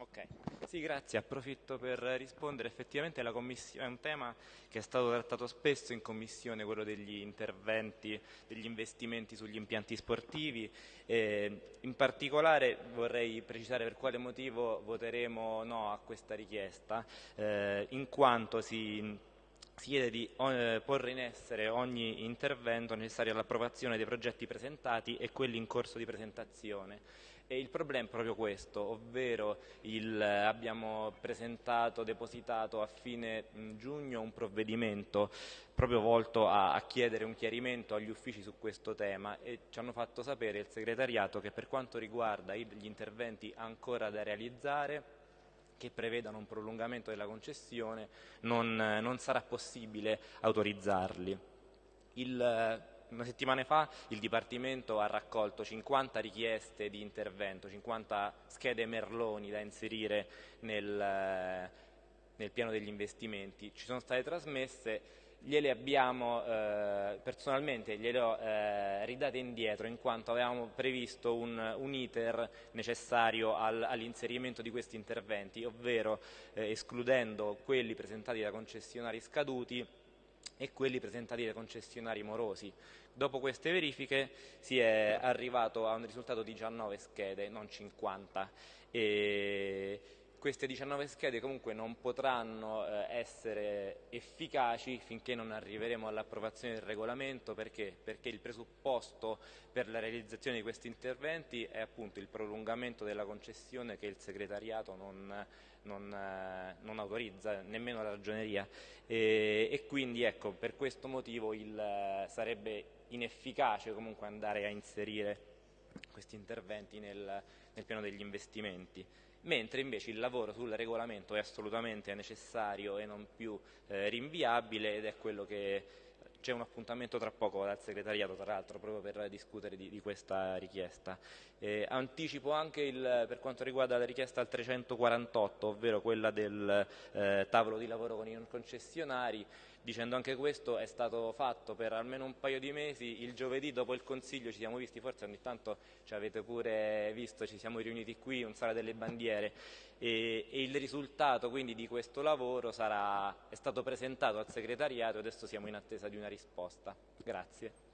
Ok, sì grazie, approfitto per rispondere, effettivamente è un tema che è stato trattato spesso in commissione, quello degli interventi, degli investimenti sugli impianti sportivi, eh, in particolare vorrei precisare per quale motivo voteremo no a questa richiesta, eh, in quanto si si chiede di eh, porre in essere ogni intervento necessario all'approvazione dei progetti presentati e quelli in corso di presentazione. E il problema è proprio questo, ovvero il, abbiamo presentato, depositato a fine giugno un provvedimento proprio volto a, a, chiedere un chiarimento agli uffici su questo tema e ci hanno fatto sapere il segretariato che per quanto riguarda gli interventi ancora da realizzare che prevedano un prolungamento della concessione non, non sarà possibile autorizzarli. Il, una settimana fa il Dipartimento ha raccolto 50 richieste di intervento, 50 schede merloni da inserire nel, nel piano degli investimenti. Ci sono state trasmesse gliele abbiamo eh, personalmente gliele ho eh, ridate indietro in quanto avevamo previsto un, un iter necessario al, all'inserimento di questi interventi, ovvero eh, escludendo quelli presentati da concessionari scaduti e quelli presentati da concessionari morosi. Dopo queste verifiche si è arrivato a un risultato di 19 schede, non 50. E queste 19 schede comunque non potranno eh, essere efficaci finché non arriveremo all'approvazione del regolamento perché? perché? il presupposto per la realizzazione di questi interventi è appunto il prolungamento della concessione che il segretariato non, non, eh, non autorizza, nemmeno la ragioneria e, e quindi ecco, per questo motivo il, sarebbe inefficace comunque andare a inserire questi interventi nel, nel piano degli investimenti mentre invece il lavoro sul regolamento è assolutamente necessario e non più eh, rinviabile ed è quello che c'è un appuntamento tra poco dal segretariato tra l'altro proprio per discutere di, di questa richiesta. Eh, anticipo anche il, per quanto riguarda la richiesta al 348 ovvero quella del eh, tavolo di lavoro con i concessionari dicendo anche questo è stato fatto per almeno un paio di mesi, il giovedì dopo il Consiglio ci siamo visti, forse ogni tanto ci avete pure visto, ci siamo riuniti qui in Sala delle Bandiere e, e il risultato quindi di questo lavoro sarà, è stato presentato al segretariato e adesso siamo in attesa di una risposta. Grazie.